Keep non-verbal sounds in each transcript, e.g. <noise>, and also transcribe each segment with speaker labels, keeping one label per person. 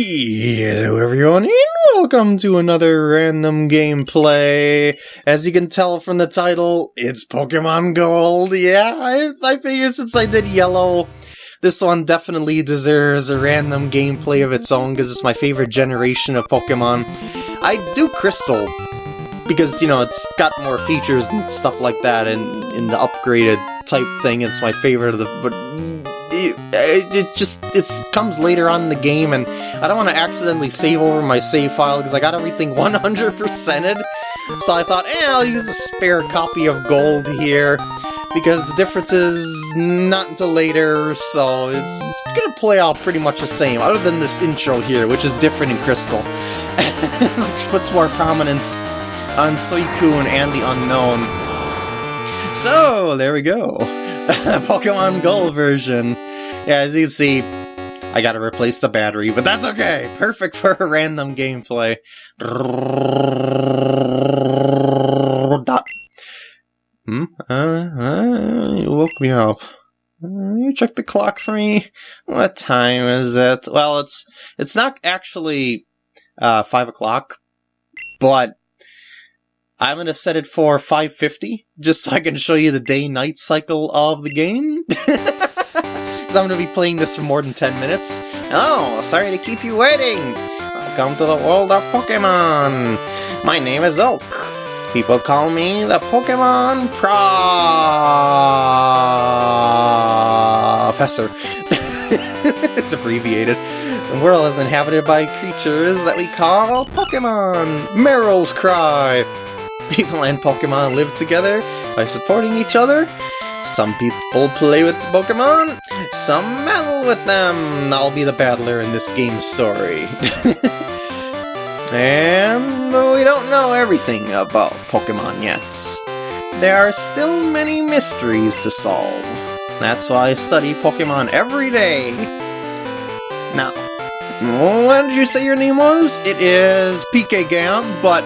Speaker 1: Hello everyone and welcome to another random gameplay. As you can tell from the title, it's Pokemon Gold. Yeah, I, I figured since I did Yellow, this one definitely deserves a random gameplay of its own because it's my favorite generation of Pokemon. I do Crystal because, you know, it's got more features and stuff like that and in the upgraded type thing, it's my favorite of the... But it, it just it comes later on in the game, and I don't want to accidentally save over my save file because I got everything <laughs> 100%ed. So I thought, eh, I'll use a spare copy of Gold here because the difference is not until later, so it's, it's gonna play out pretty much the same, other than this intro here, which is different in Crystal, <laughs> which puts more prominence on Suicune and the Unown. So, there we go. <laughs> Pokemon Gold version. Yeah, as you can see, I gotta replace the battery, but that's okay! Perfect for a random gameplay. Hmm? Uh, uh, you woke me up. Uh, you check the clock for me? What time is it? Well, it's it's not actually uh, 5 o'clock, but I'm going to set it for 5.50, just so I can show you the day-night cycle of the game. <laughs> Because I'm going to be playing this for more than 10 minutes. Oh, sorry to keep you waiting. Welcome to the world of Pokemon. My name is Oak. People call me the Pokemon Professor. <laughs> it's abbreviated. The world is inhabited by creatures that we call Pokemon. Marill's Cry. People and Pokemon live together by supporting each other. Some people play with Pokemon, some battle with them. I'll be the battler in this game story. <laughs> and we don't know everything about Pokemon yet. There are still many mysteries to solve. That's why I study Pokemon every day. Now, what did you say your name was? It is PK Gam, but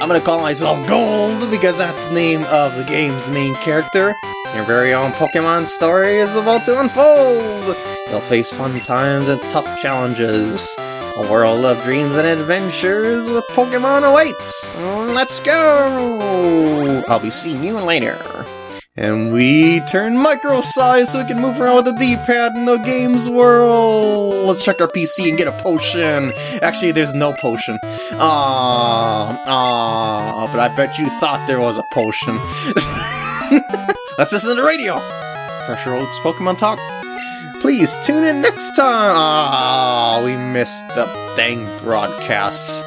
Speaker 1: I'm gonna call myself Gold because that's the name of the game's main character. Your very own Pokemon story is about to unfold! You'll face fun times and tough challenges. A world of dreams and adventures with Pokemon awaits! Let's go! I'll be seeing you later. And we turn micro size so we can move around with the D-pad in the game's world! Let's check our PC and get a potion! Actually, there's no potion. Ah, ah, but I bet you thought there was a potion. Let's listen to the radio! Fresher Oaks Pokemon Talk. Please tune in next time! Ah, we missed the dang broadcasts.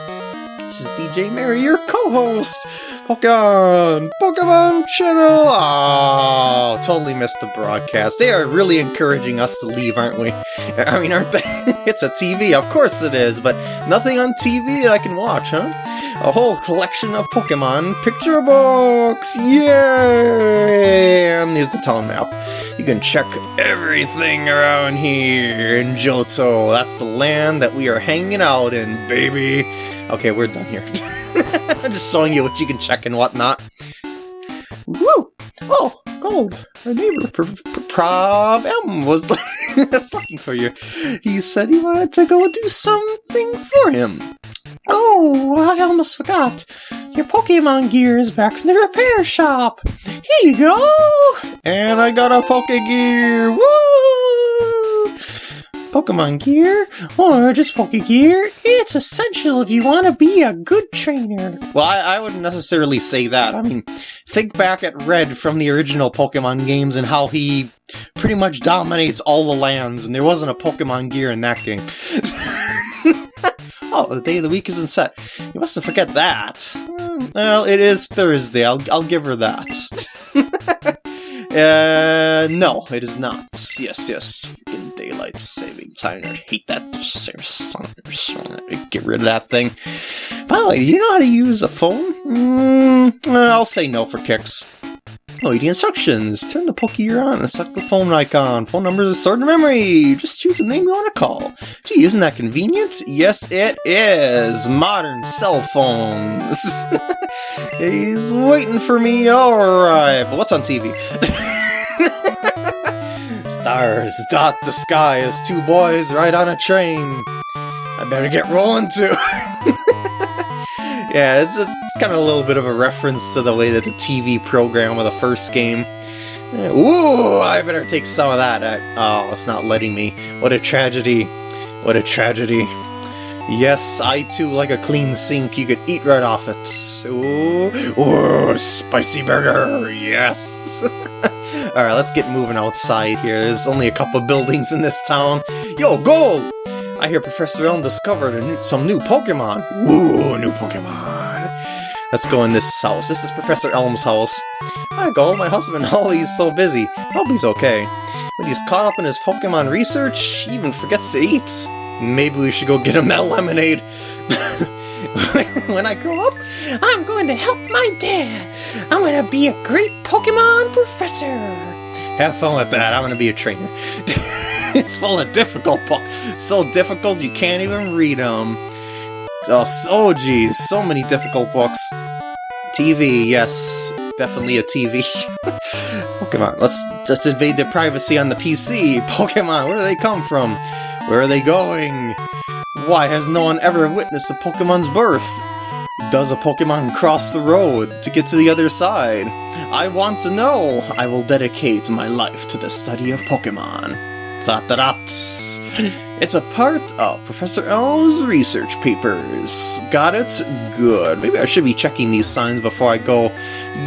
Speaker 1: This is DJ Mary, your co-host! Pokemon! Pokemon channel! Oh, totally missed the broadcast. They are really encouraging us to leave, aren't we? <laughs> I mean, aren't they? <laughs> it's a TV, of course it is, but nothing on TV I can watch, huh? A whole collection of Pokemon picture books! Yay! And here's the town map. You can check everything around here in Johto. That's the land that we are hanging out in, baby! Okay, we're done here. <laughs> I'm just showing you what you can check and whatnot. Woo! Oh, gold! Our neighbor, Pr Pr M, was <laughs> looking for you. He said he wanted to go do something for him. Oh, I almost forgot. Your Pokemon gear is back from the repair shop. Here you go! And I got a Pokegear! Woo! Pokemon gear, or just Poke gear. it's essential if you want to be a good trainer. Well, I, I, wouldn't necessarily say that. I mean, think back at Red from the original Pokemon games and how he pretty much dominates all the lands, and there wasn't a Pokemon gear in that game. <laughs> oh, the day of the week isn't set. You mustn't forget that. Well, it is Thursday. I'll, I'll give her that. <laughs> uh, no, it is not. Yes, yes saving time. I hate that. Get rid of that thing. By the way, do you know how to use a phone? Mm, I'll say no for kicks. Oh, the instructions. Turn the Pokegear on and select the phone icon. Phone numbers are stored in memory. Just choose the name you want to call. Gee, isn't that convenient? Yes, it is. Modern cell phones. <laughs> He's waiting for me. Alright, but what's on TV? <laughs> Stars dot the sky as two boys ride on a train. I better get rolling too. <laughs> yeah, it's, it's kind of a little bit of a reference to the way that the TV program of the first game. Ooh, I better take some of that. oh, it's not letting me. What a tragedy. What a tragedy. Yes, I too like a clean sink you could eat right off it. Ooh, ooh spicy burger, yes! <laughs> Alright, let's get moving outside here. There's only a couple buildings in this town. Yo, gold! I hear Professor Elm discovered new, some new Pokemon. Ooh, new Pokemon. Let's go in this house. This is Professor Elm's house. Hi, Gold. My husband <laughs> Holly's so busy. Hope he's okay. But he's caught up in his Pokemon research, he even forgets to eat. Maybe we should go get him that <laughs> lemonade. <laughs> when I grow up, I'm going to help my dad. I'm going to be a great Pokemon professor. Have fun with that. I'm going to be a trainer. <laughs> it's full of difficult books. So difficult you can't even read them. Oh, so geez, so many difficult books. TV, yes, definitely a TV. <laughs> Pokemon, let's let's invade their privacy on the PC. Pokemon, where do they come from? Where are they going? Why has no one ever witnessed a Pokemon's birth? Does a Pokemon cross the road to get to the other side? I want to know! I will dedicate my life to the study of Pokemon. Dot dot dot. It's a part of Professor Elm's research papers. Got it? Good. Maybe I should be checking these signs before I go...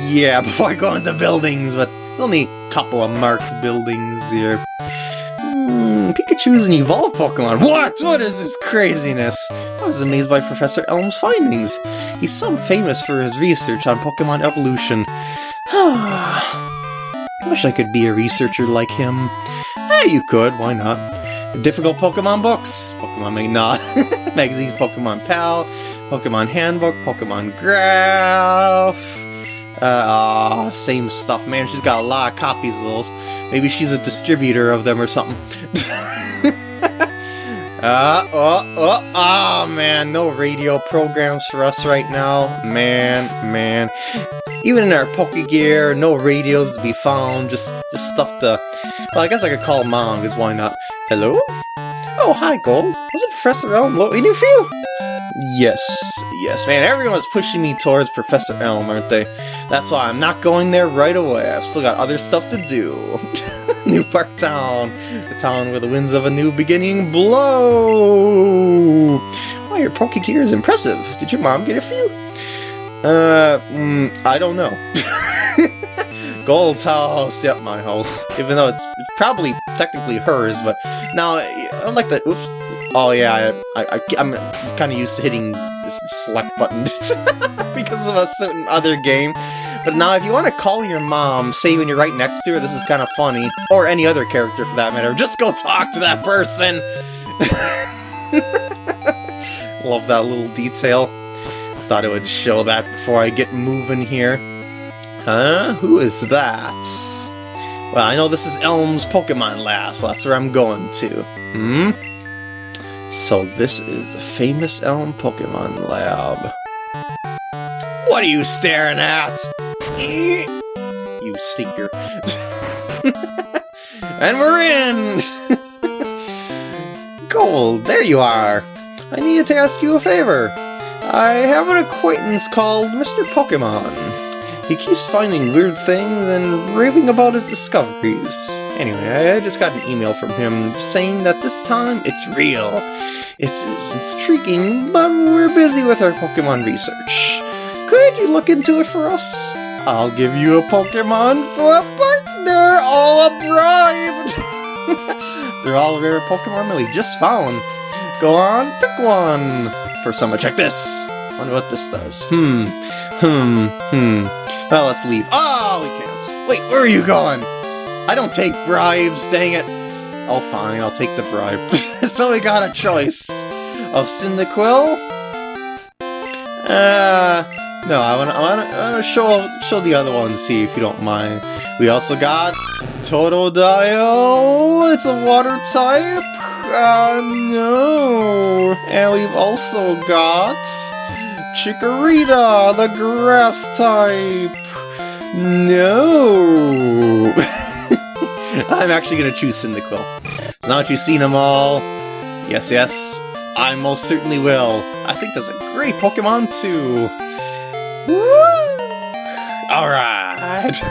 Speaker 1: Yeah, <laughs> before I go into buildings, but there's only a couple of marked buildings here. Hmm, Pikachu is an evolved Pokemon. What? What is this craziness? I was amazed by Professor Elm's findings. He's so famous for his research on Pokemon evolution. <sighs> I wish I could be a researcher like him. Hey, you could, why not? Difficult Pokemon books, Pokemon Mag not <laughs> Pokemon Pal, Pokemon Handbook, Pokemon Graph, uh, same stuff, man. She's got a lot of copies of those. Maybe she's a distributor of them or something. <laughs> uh, oh, oh, oh, man. No radio programs for us right now. Man, man. Even in our Pokegear, no radios to be found. Just, just stuff to... Well, I guess I could call mom, because why not? Hello? Oh, hi, Gold. Was it Professor Elm waiting for you? Yes, yes, man, everyone's pushing me towards Professor Elm, aren't they? That's why I'm not going there right away, I've still got other stuff to do. <laughs> New Bark Town, the town where the winds of a new beginning blow! Wow, your Pokegear is impressive. Did your mom get it for you? Uh, mm, I don't know. <laughs> Gold's house, yep, my house. Even though it's, it's probably technically hers, but now I like the oops, Oh yeah, I, I'm kind of used to hitting this select button <laughs> because of a certain other game. But now if you want to call your mom, say when you're right next to her, this is kind of funny. Or any other character for that matter, just go talk to that person! <laughs> Love that little detail. Thought it would show that before I get moving here. Huh? Who is that? Well, I know this is Elm's Pokemon Lab, so that's where I'm going to. Hmm? So this is the famous Elm Pokemon Lab. What are you staring at? You stinker. <laughs> and we're in! <laughs> Gold, there you are! I needed to ask you a favor. I have an acquaintance called Mr. Pokemon. He keeps finding weird things and raving about his discoveries. Anyway, I just got an email from him saying that this time it's real. It's, it's intriguing, but we're busy with our Pokemon research. Could you look into it for us? I'll give you a Pokemon for a partner, all a bribe! <laughs> They're all rare Pokemon that we just found. Go on, pick one! For someone, check this! wonder what this does. Hmm, hmm, hmm. Well, let's leave. Oh, we can't. Wait, where are you going? I don't take bribes, dang it. Oh, fine, I'll take the bribe. <laughs> so we got a choice of Cyndaquil. Uh, no, I want to I wanna, show, show the other one, see if you don't mind. We also got Totodile. It's a water type. Uh, no. And we've also got Chikorita, the grass type! No! <laughs> I'm actually going to choose Cyndaquil. So now that you've seen them all, yes, yes, I most certainly will. I think that's a great Pokemon too. Alright. <laughs>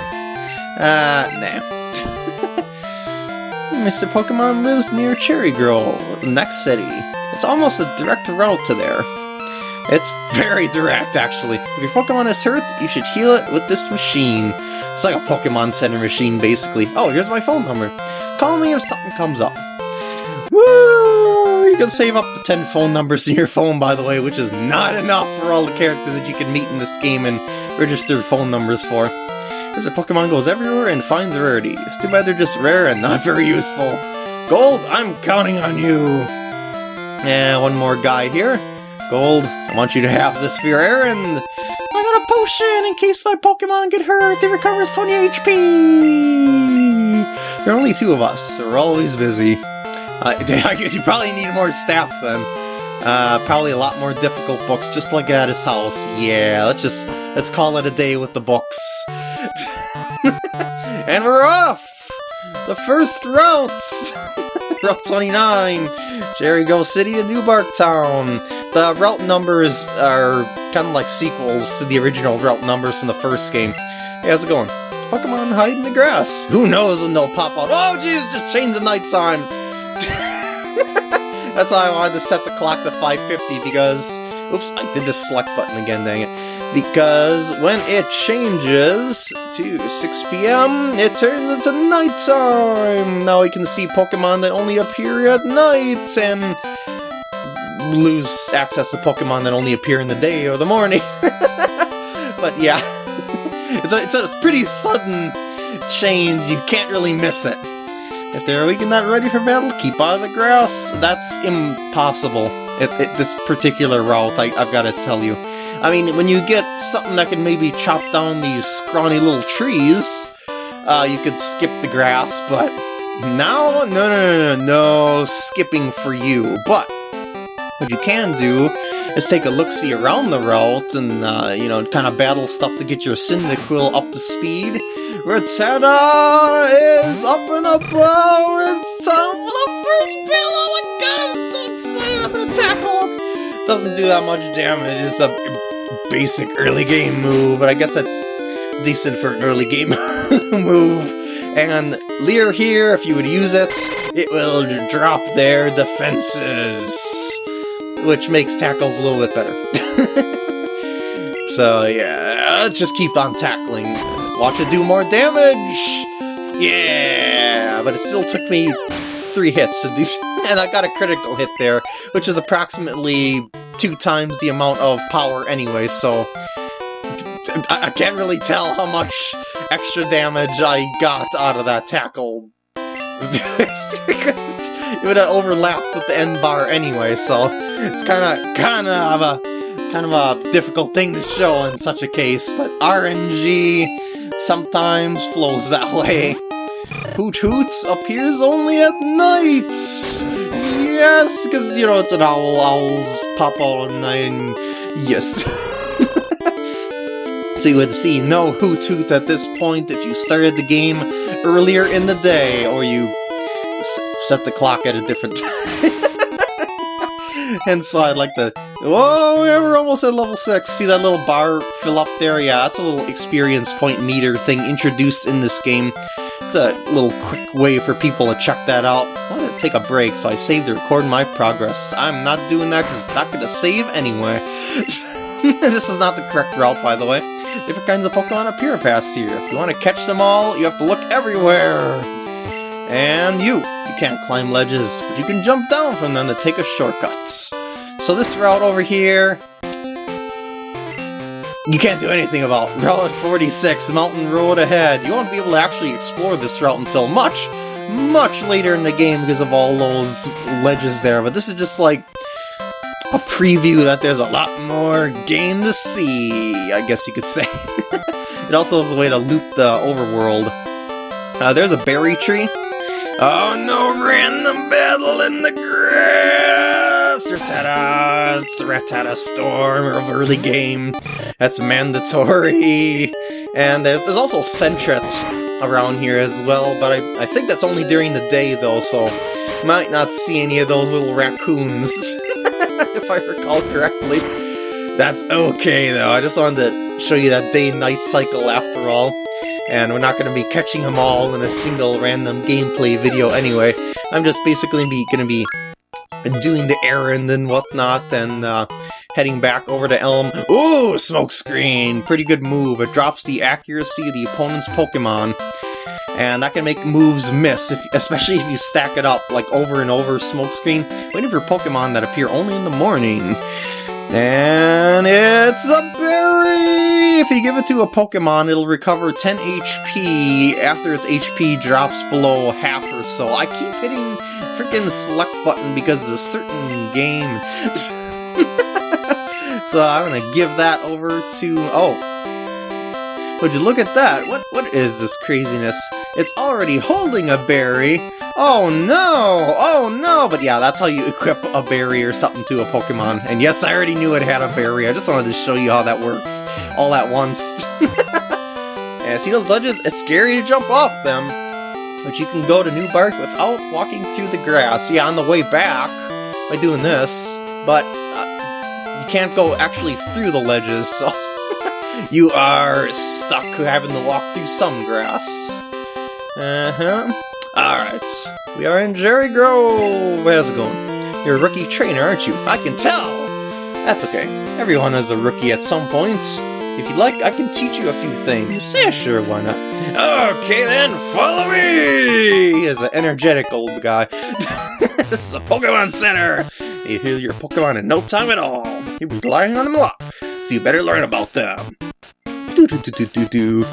Speaker 1: Uh, nah. <laughs> Mr. Pokemon lives near Cherry Grove, the next city. It's almost a direct route to there. It's very direct, actually. If your Pokemon is hurt, you should heal it with this machine. It's like a Pokemon Center machine, basically. Oh, here's my phone number. Call me if something comes up. Woo! You can save up to 10 phone numbers in your phone, by the way, which is not enough for all the characters that you can meet in this game and register phone numbers for. Because a Pokemon goes everywhere and finds rarities. Too bad they're just rare and not <laughs> very useful. Gold, I'm counting on you! Yeah, one more guy here. Gold, I want you to have this for your errand. I got a potion in case my Pokemon get hurt. It recovers 20 HP. There are only two of us, so we're always busy. Uh, <laughs> I guess you probably need more staff then. Uh, probably a lot more difficult books, just like at his house. Yeah, let's just, let's call it a day with the books. <laughs> and we're off! The first routes! <laughs> Route 29, Cherry Grove City to New Bark Town. The route numbers are kind of like sequels to the original route numbers in the first game. Hey, how's it going? Pokemon hide in the grass. Who knows when they'll pop out? Oh, jeez, just change the night time. <laughs> That's why I wanted to set the clock to 5.50 because... Oops, I did the select button again, dang it. Because when it changes to 6 p.m., it turns into nighttime! Now we can see Pokemon that only appear at night, and lose access to Pokemon that only appear in the day or the morning. <laughs> but yeah, <laughs> it's a, it's a pretty sudden change, you can't really miss it. If they're weak and not ready for battle, keep out of the grass. That's impossible. At this particular route, I, I've got to tell you. I mean, when you get something that can maybe chop down these scrawny little trees, uh, you could skip the grass, but now, no, no, no, no, no skipping for you. But what you can do is take a look-see around the route and, uh, you know, kind of battle stuff to get your Cyndaquil up to speed. Rattata is up and about! It's time for the first battle! Oh my god, I'm so excited! I'm gonna tackle it! Doesn't do that much damage, it's a basic early game move, but I guess that's decent for an early game <laughs> move. And Leer here, if you would use it, it will drop their defenses which makes tackles a little bit better. <laughs> so yeah, let's just keep on tackling. Watch it do more damage! Yeah! But it still took me three hits, and, <laughs> and I got a critical hit there, which is approximately two times the amount of power anyway, so... I can't really tell how much extra damage I got out of that tackle because <laughs> it would have overlapped with the end bar anyway, so it's kind of kind of a kind of a difficult thing to show in such a case. But RNG sometimes flows that <laughs> way. Hoothoot appears only at night. Yes, because you know it's an owl. Owls pop night, and yes. <laughs> so you would see no Hoothoot at this point if you started the game earlier in the day, or you set the clock at a different <laughs> time. and so I'd like to... Oh, we're almost at level 6. See that little bar fill up there? Yeah, that's a little experience point meter thing introduced in this game. It's a little quick way for people to check that out. I wanted to take a break, so I saved to record my progress. I'm not doing that because it's not going to save anyway. <laughs> this is not the correct route, by the way. Different kinds of Pokemon appear past here. If you want to catch them all, you have to look everywhere. And you! You can't climb ledges, but you can jump down from them to take a shortcut. So this route over here... You can't do anything about. Route 46, Mountain Road ahead. You won't be able to actually explore this route until much, much later in the game because of all those ledges there. But this is just like a preview that there's a lot more game to see, I guess you could say. <laughs> it also is a way to loop the overworld. Uh, there's a berry tree. Oh no, random battle in the grass! Rattata! It's the Rattata Storm of early game. That's mandatory. And there's, there's also Sentrets around here as well, but I, I think that's only during the day though, so might not see any of those little raccoons. <laughs> if I recall correctly. That's okay, though. I just wanted to show you that day-night cycle after all. And we're not going to be catching them all in a single random gameplay video anyway. I'm just basically going to be doing the errand and whatnot, and uh, heading back over to Elm. Ooh, smokescreen! Pretty good move. It drops the accuracy of the opponent's Pokemon and that can make moves miss, if, especially if you stack it up, like over and over smokescreen, waiting for Pokemon that appear only in the morning. And it's a berry! If you give it to a Pokemon, it'll recover 10 HP after its HP drops below half or so. I keep hitting freaking select button because it's a certain game. <laughs> so I'm gonna give that over to... Oh, would you look at that? What What is this craziness? It's already holding a berry! Oh no! Oh no! But yeah, that's how you equip a berry or something to a Pokemon. And yes, I already knew it had a berry, I just wanted to show you how that works all at once. <laughs> yeah, see those ledges? It's scary to jump off them. But you can go to New Bark without walking through the grass. Yeah, on the way back, by doing this, but uh, you can't go actually through the ledges, <laughs> so... You are stuck having to walk through some grass. Uh-huh. Alright. We are in Cherry Grove. How's it going? You're a rookie trainer, aren't you? I can tell! That's okay. Everyone is a rookie at some point. If you'd like, I can teach you a few things. Yeah, sure, why not? Okay then, follow me! He's an energetic old guy. <laughs> this is a Pokemon Center! You heal your Pokemon in no time at all. You'll be relying on them a lot, so you better learn about them. Do do do do do do.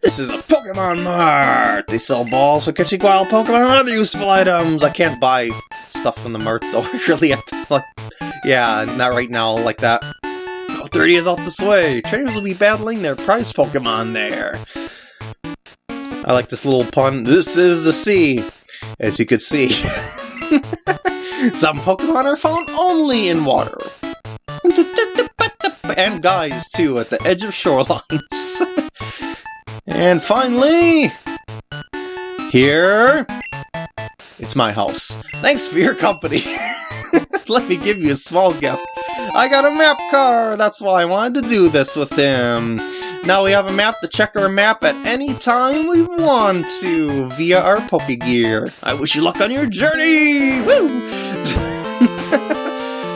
Speaker 1: This is a Pokemon Mart! They sell balls for catching wild Pokemon and other useful items! I can't buy stuff from the Mart though, <laughs> really yeah, not right now like that. Oh, 30 is out this way! Trainers will be battling their prize Pokemon there! I like this little pun. This is the sea! As you can see. <laughs> Some Pokemon are found only in water and guys, too, at the edge of shorelines. <laughs> and finally, here, it's my house. Thanks for your company. <laughs> Let me give you a small gift. I got a map car, that's why I wanted to do this with him. Now we have a map to check our map at any time we want to via our Pokegear. I wish you luck on your journey! Woo! <laughs>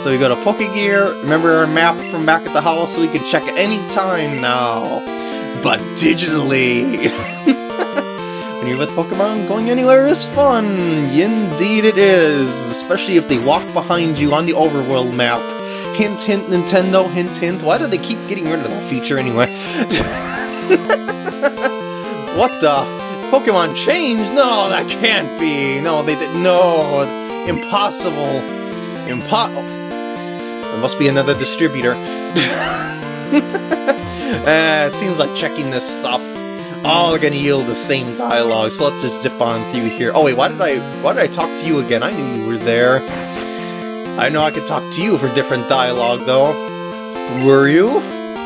Speaker 1: So we go to Pokegear, remember our map from back at the house so we can check any time now. But digitally! <laughs> when you're with Pokemon, going anywhere is fun! Indeed it is! Especially if they walk behind you on the overworld map. Hint hint Nintendo, hint hint. Why do they keep getting rid of that feature anyway? <laughs> what the? Pokemon change? No, that can't be! No, they did- no! Impossible! Impo- there must be another distributor. <laughs> uh, it seems like checking this stuff all gonna yield the same dialogue, so let's just zip on through here. Oh wait, why did I why did I talk to you again? I knew you were there. I know I could talk to you for different dialogue though. Were you?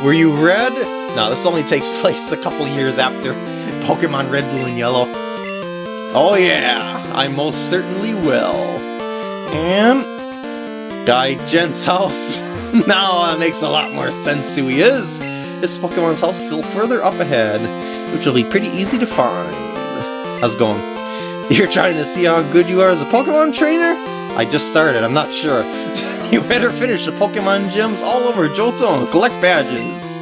Speaker 1: Were you red? No, this only takes <laughs> place a couple years after Pokemon Red, Blue, and Yellow. Oh yeah, I most certainly will. And Guide Gent's house. now it makes a lot more sense who he is. His Pokemon's house still further up ahead, which will be pretty easy to find. How's it going? <laughs> You're trying to see how good you are as a Pokemon trainer? I just started, I'm not sure. <laughs> you better finish the Pokemon gyms all over Johto and collect badges.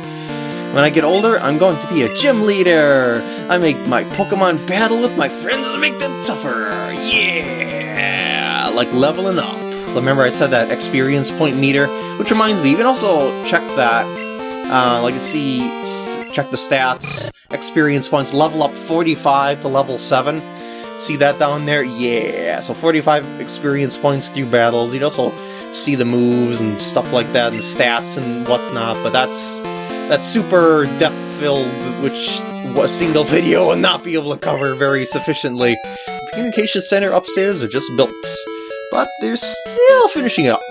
Speaker 1: When I get older, I'm going to be a gym leader! I make my Pokemon battle with my friends to make them tougher! Yeah! Like leveling up. Remember I said that experience point meter, which reminds me, you can also check that, uh, like you see, check the stats, experience points, level up 45 to level 7. See that down there? Yeah, so 45 experience points through battles. You'd also see the moves and stuff like that, and stats and whatnot, but that's that's super depth-filled, which a single <laughs> video will not be able to cover very sufficiently. The communication center upstairs are just built but they're still finishing it up.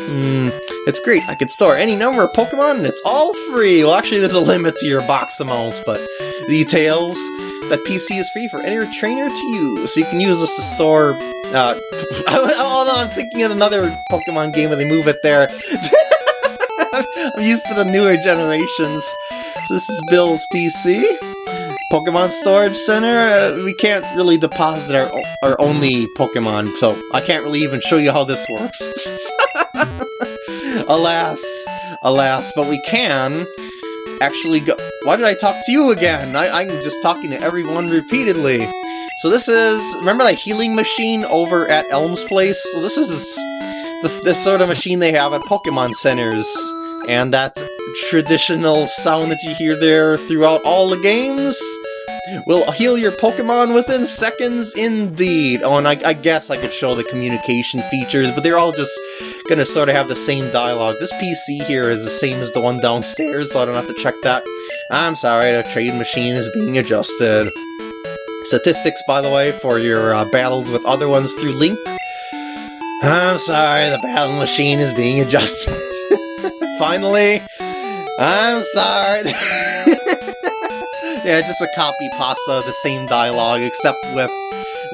Speaker 1: Hmm, it's great. I can store any number of Pokemon and it's all free. Well, actually, there's a limit to your box amounts, but details that PC is free for any trainer to use. So you can use this to store Uh, <laughs> although I'm thinking of another Pokemon game where they move it there. <laughs> I'm used to the newer generations. So this is Bill's PC. Pokemon Storage Center, uh, we can't really deposit our, our only Pokemon, so I can't really even show you how this works. <laughs> alas, alas, but we can actually go... Why did I talk to you again? I, I'm just talking to everyone repeatedly. So this is... Remember that healing machine over at Elm's Place? So this is the, the sort of machine they have at Pokemon Centers. And that traditional sound that you hear there throughout all the games will heal your Pokemon within seconds indeed. Oh, and I, I, guess I could show the communication features, but they're all just gonna sort of have the same dialogue. This PC here is the same as the one downstairs, so I don't have to check that. I'm sorry, the trade machine is being adjusted. Statistics, by the way, for your uh, battles with other ones through Link. I'm sorry, the battle machine is being adjusted. <laughs> Finally, I'm sorry. <laughs> yeah, just a copy pasta the same dialogue, except with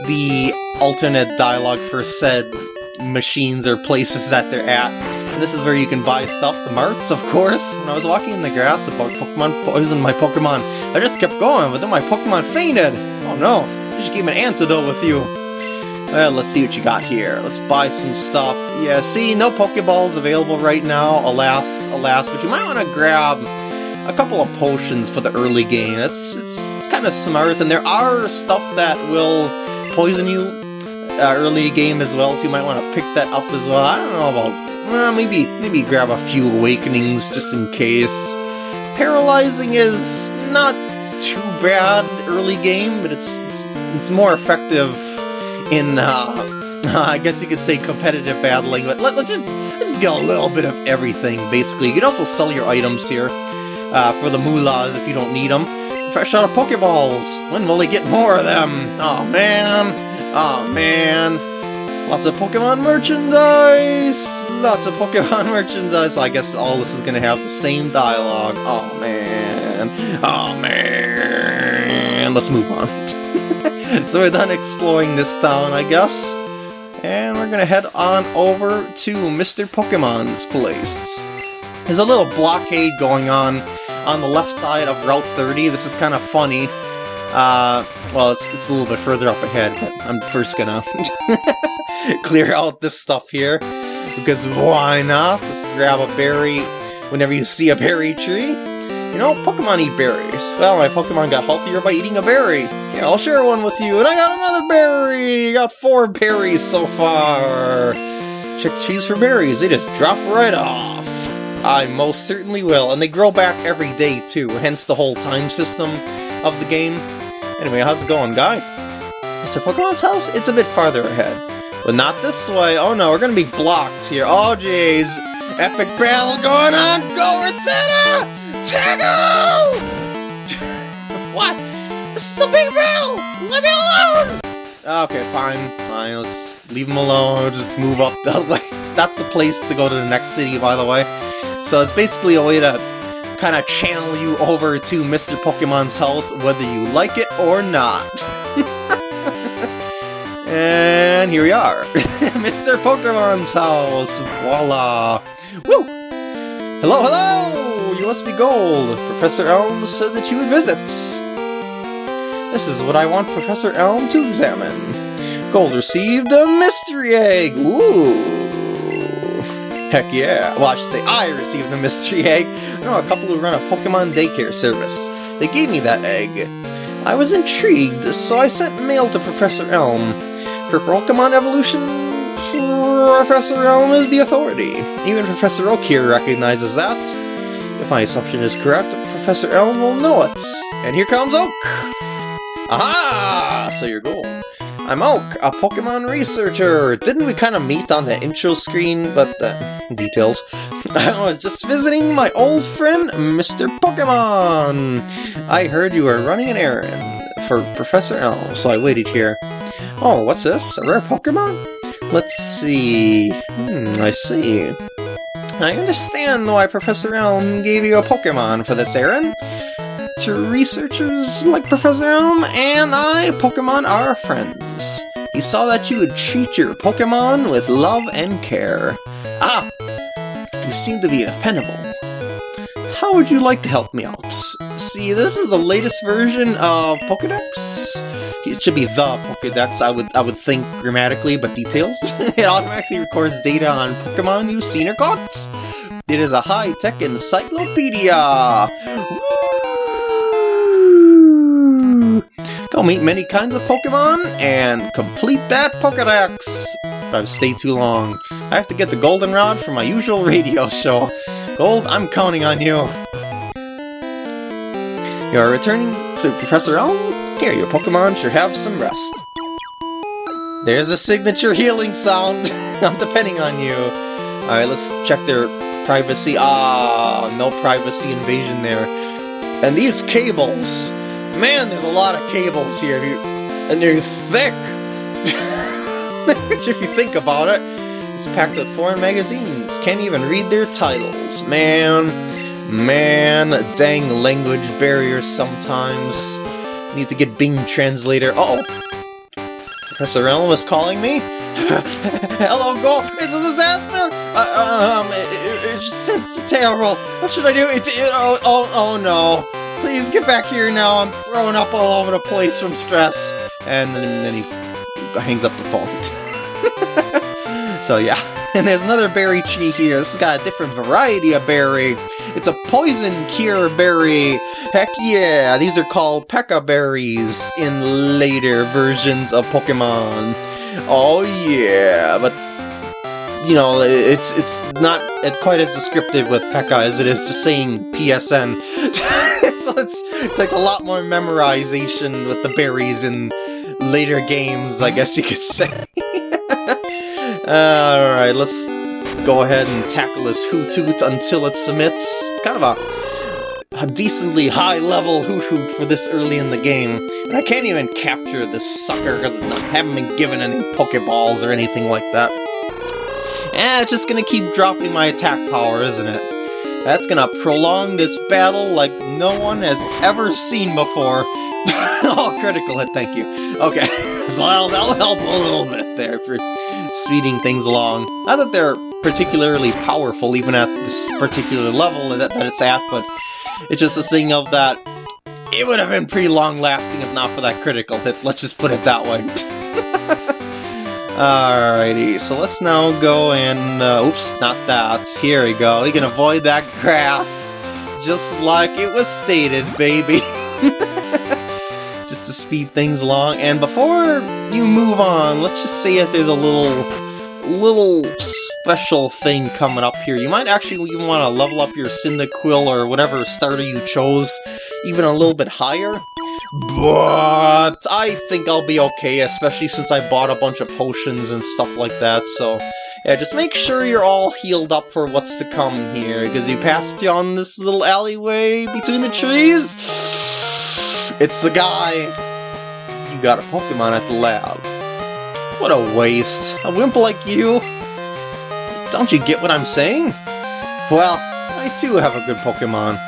Speaker 1: the alternate dialogue for said machines or places that they're at. And this is where you can buy stuff, the marts, of course. When I was walking in the grass about Pokemon poisoned my Pokemon, I just kept going, but then my Pokemon fainted! Oh no, you should keep an antidote with you. Well, let's see what you got here. Let's buy some stuff. Yeah, see, no Pokeballs available right now, alas, alas, but you might want to grab a couple of potions for the early game. It's, it's, it's kind of smart, and there are stuff that will poison you uh, early game as well, so you might want to pick that up as well. I don't know about... Well, maybe, maybe grab a few Awakenings just in case. Paralyzing is not too bad early game, but it's, it's, it's more effective in, uh, <laughs> I guess you could say competitive battling, but let, us just, let's just get a little bit of everything, basically. You can also sell your items here uh, for the moolahs if you don't need them. Fresh out of Pokeballs! When will they get more of them? Oh man! Oh man! Lots of Pokemon merchandise! Lots of Pokemon <laughs> merchandise! I guess all this is gonna have the same dialogue. Oh man! Oh man! Let's move on. <laughs> <laughs> so we're done exploring this town, I guess. And we're gonna head on over to Mr. Pokemon's place. There's a little blockade going on on the left side of Route 30. This is kind of funny. Uh, well, it's, it's a little bit further up ahead, but I'm first gonna <laughs> clear out this stuff here. Because why not? Let's grab a berry whenever you see a berry tree. You know, Pokemon eat berries. Well, my Pokemon got healthier by eating a berry. Yeah, I'll share one with you. And I got another berry! Got four berries so far. Check cheese for berries. They just drop right off. I most certainly will, and they grow back every day too, hence the whole time system of the game. Anyway, how's it going, guy? Mr. Pokemon's house? It's a bit farther ahead. But not this way. Oh no, we're gonna be blocked here. Oh jeez. Epic battle going on! Go Rattata! Tackle! <laughs> what? This is a big battle! Let me alone! Ah, okay, fine, fine, let's leave him alone, I'll just move up that <laughs> way. That's the place to go to the next city, by the way. So it's basically a way to kind of channel you over to Mr. Pokemon's house, whether you like it or not. <laughs> and here we are. Mr. Pokemon's house. Voila. Woo! Hello, hello! You must be Gold. Professor Elm said that you would visit. This is what I want Professor Elm to examine. Gold received a mystery egg. Ooh. Heck yeah. Well, I should say I received the mystery <laughs> egg. I know a couple who run a Pokemon daycare service. They gave me that egg. I was intrigued, so I sent mail to Professor Elm. For Pokemon evolution, Professor Elm is the authority. Even Professor Oak here recognizes that. If my assumption is correct, Professor Elm will know it. And here comes Oak! Aha! So you're. I'm Oak, a Pokemon researcher! Didn't we kind of meet on the intro screen, but uh, <laughs> details. <laughs> I was just visiting my old friend, Mr. Pokemon! I heard you were running an errand for Professor Elm, so I waited here. Oh, what's this? A rare Pokemon? Let's see... Hmm, I see. I understand why Professor Elm gave you a Pokemon for this errand. To researchers like Professor Elm and I, Pokemon are friends. He saw that you would treat your Pokemon with love and care. Ah! You seem to be dependable. How would you like to help me out? See, this is the latest version of Pokedex. It should be the Pokedex, I would I would think grammatically, but details. <laughs> it automatically records data on Pokemon you've seen or caught. It is a high-tech encyclopedia! Woo! Go meet many kinds of Pokemon and complete that Pokedex! But I've stayed too long. I have to get the Goldenrod for my usual radio show. Gold, I'm counting on you. You are returning to Professor Elm? Here, your Pokemon should have some rest. There's a signature healing sound! <laughs> I'm depending on you. Alright, let's check their privacy. Ah, no privacy invasion there. And these cables! Man, there's a lot of cables here, and they're thick! <laughs> If you think about it, it's packed with foreign magazines. Can't even read their titles. Man, man, dang language barriers sometimes. Need to get Bing Translator. Uh oh Professor Elm is calling me? <laughs> Hello, Gold! It's a disaster! Uh, um, it, it's, it's terrible. What should I do? It, it, oh, oh, oh no. Please get back here now. I'm throwing up all over the place from stress. And then, then he hangs up the phone. <laughs> so yeah. <laughs> And there's another berry tree here. This has got a different variety of berry. It's a poison cure berry. Heck yeah! These are called Pecha berries in later versions of Pokemon. Oh yeah, but you know, it's it's not quite as descriptive with Pecha as it is just saying PSN. <laughs> so it's, it takes a lot more memorization with the berries in later games, I guess you could say. <laughs> Alright, let's go ahead and tackle this Hoothoot until it submits. It's kind of a, a decently high-level Hoothoot for this early in the game. And I can't even capture this sucker because I haven't been given any Pokeballs or anything like that. And it's just gonna keep dropping my attack power, isn't it? That's gonna prolong this battle like no one has ever seen before. <laughs> oh, critical hit, thank you. Okay, <laughs> so that'll, that'll help a little bit there for speeding things along. Not that they're particularly powerful, even at this particular level that, that it's at, but it's just a thing of that it would have been pretty long-lasting if not for that critical hit, let's just put it that way. <laughs> Alrighty, so let's now go and... Uh, oops, not that. Here we go. We can avoid that grass. Just like it was stated, baby. <laughs> to speed things along. And before you move on, let's just say that there's a little, little special thing coming up here. You might actually even want to level up your Cyndaquil or whatever starter you chose even a little bit higher. But I think I'll be okay, especially since I bought a bunch of potions and stuff like that, so... Yeah, just make sure you're all healed up for what's to come here, because you passed you on this little alleyway between the trees. It's the guy! You got a Pokemon at the lab. What a waste. A wimp like you? Don't you get what I'm saying? Well, I too have a good Pokemon.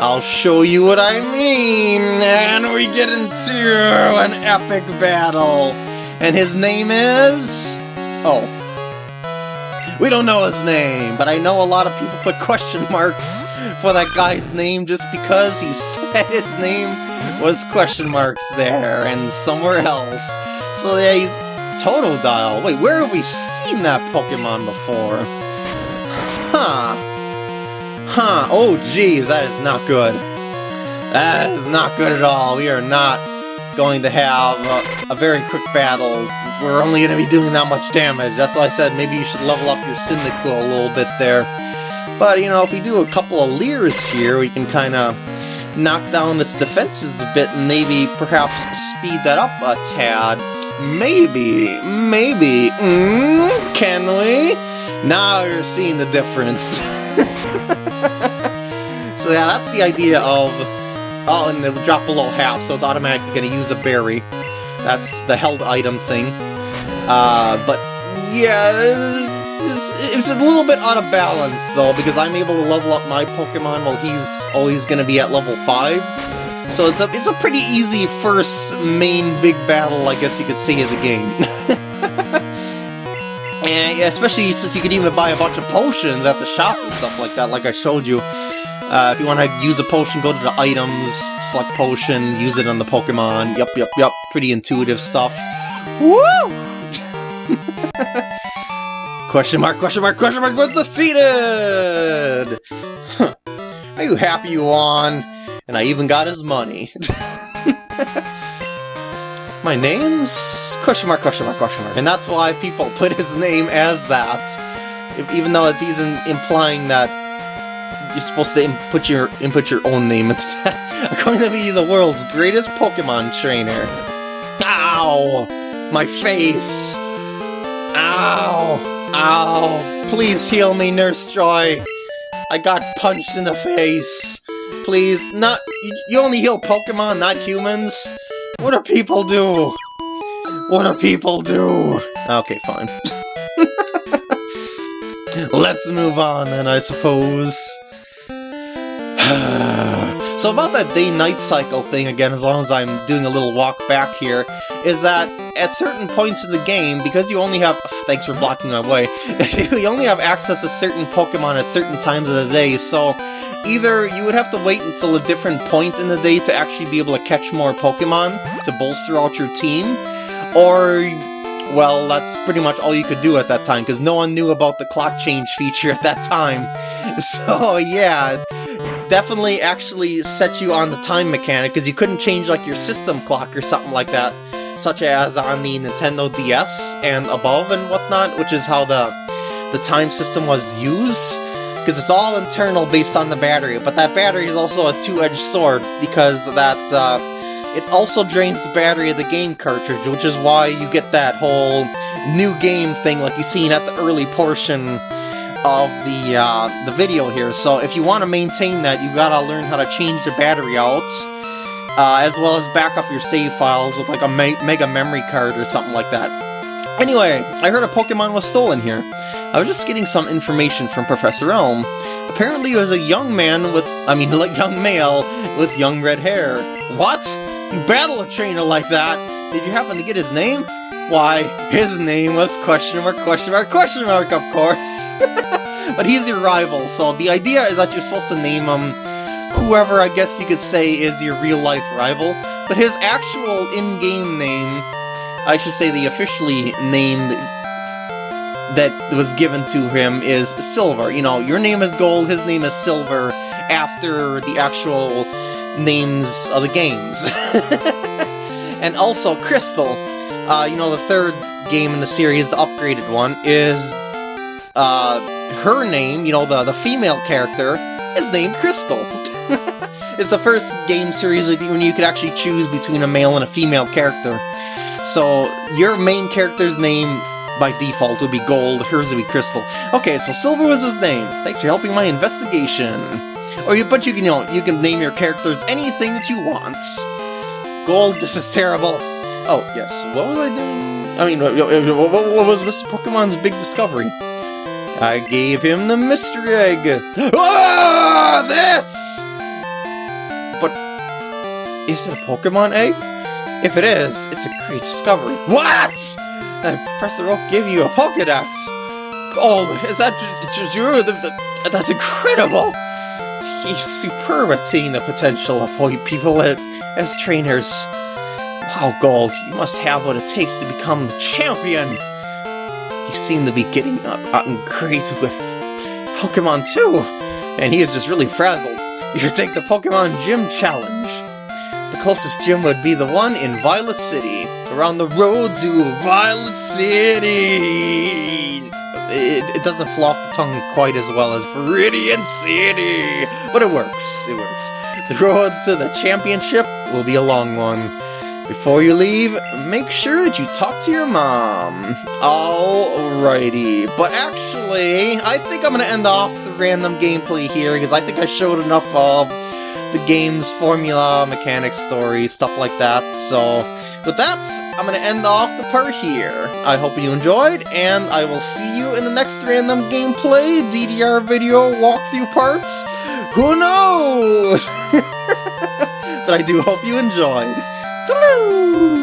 Speaker 1: I'll show you what I mean, and we get into an epic battle. And his name is... Oh. We don't know his name, but I know a lot of people put question marks for that guy's name just because he <laughs> said his name was question marks there and somewhere else. So yeah, he's Totodile. Wait, where have we seen that Pokemon before? Huh. Huh. Oh, geez, that is not good. That is not good at all. We are not going to have a, a very quick battle. We're only going to be doing that much damage. That's why I said maybe you should level up your Cyndaquil a little bit there. But, you know, if we do a couple of Leers here, we can kind of knock down its defenses a bit and maybe perhaps speed that up a tad. Maybe, maybe, mm, can we? Now you're seeing the difference. <laughs> so yeah, that's the idea of, oh, and it'll drop below half, so it's automatically going to use a berry. That's the held item thing. Uh, but yeah, it's a little bit out of balance, though, because I'm able to level up my Pokemon while he's always going to be at level 5. So it's a, it's a pretty easy first main big battle, I guess you could say, of the game. <laughs> And especially since you can even buy a bunch of potions at the shop and stuff like that, like I showed you. Uh, if you want to use a potion, go to the items, select potion, use it on the Pokemon. Yup, yup, yup. Pretty intuitive stuff. Woo! <laughs> question mark, question mark, question mark was defeated! Are you happy you won? And I even got his money. <laughs> My name's question mark, question mark, question mark. And that's why people put his name as that. If, even though it's even implying that you're supposed to input your input your own name into that. <laughs> I'm going to be the world's greatest Pokemon trainer. Ow! My face! Ow! Ow! Please heal me, Nurse Joy! I got punched in the face! Please, not- you only heal Pokemon, not humans? What do people do? What do people do? Okay, fine. <laughs> Let's move on then, I suppose. <sighs> so about that day-night cycle thing, again, as long as I'm doing a little walk back here, is that at certain points in the game, because you only have- <sighs> thanks for blocking my way, <laughs> you only have access to certain Pokemon at certain times of the day, so either you would have to wait until a different point in the day to actually be able to catch more Pokemon to bolster out your team, or well, that's pretty much all you could do at that time, because no one knew about the clock change feature at that time. <laughs> So yeah, definitely actually set you on the time mechanic, because you couldn't change like your system clock or something like that, such as on the Nintendo DS and above and whatnot, which is how the, the time system was used, because it's all internal based on the battery, but that battery is also a two-edged sword, because that, uh, it also drains the battery of the game cartridge, which is why you get that whole new game thing like you seen at the early portion of the uh, the video here. So if you want to maintain that, you gotta learn how to change the battery out, uh, as well as back up your save files with like a me mega memory card or something like that. Anyway, I heard a Pokemon was stolen here. I was just getting some information from Professor Elm. Apparently it was a young man with, I mean, <laughs> like young male with young red hair. What? You battle a trainer like that? Did you happen to get his name? Why, his name was question mark, question mark, question mark, of course. <laughs> but he's your rival, so the idea is that you're supposed to name him whoever I guess you could say is your real-life rival. But his actual in-game name, I should say the officially named that was given to him is Silver. You know, your name is Gold, his name is Silver, after the actual names of the games. <laughs> and also, Crystal, uh, you know, the third game in the series, the upgraded one, is uh, her name, you know, the, the female character, is named Crystal. <laughs> it's the first game series when you could actually choose between a male and a female character. So, your main character's name by default would be Gold, hers would be Crystal. Okay, so Silver was his name. Thanks for helping my investigation. Or you, but you can, you know, you can name your characters anything that you want. Gold, this is terrible. Oh, yes, what was I doing? I mean, what, was Mr. Pokemon's big discovery? I gave him the mystery egg. <gasps> Ah, this! But, is it a Pokemon egg? If it is, it's a great discovery. What? Uh, Professor Oak gave you a Pokedex. Oh, is that true? That's incredible! He's superb at seeing the potential of people as trainers. Wow, Gold, you must have what it takes to become the champion! You seem to be getting up, on great with Pokemon too, and he is just really frazzled. You should take the Pokemon Gym Challenge. The closest gym would be the one in Violet City. Around the road to Violet City! It, it, doesn't flow off the tongue quite as well as Viridian City, but it works, it works. The road to the championship will be a long one. Before you leave, make sure that you talk to your mom. Alrighty, but actually, I think I'm going to end off the random gameplay here, because I think I showed enough of the game's formula, mechanics, story, stuff like that, so... With that, I'm going to end off the part here. I hope you enjoyed, and I will see you in the next random gameplay DDR video walkthrough parts. Who knows? <laughs> but I do hope you enjoyed. Toodaloo!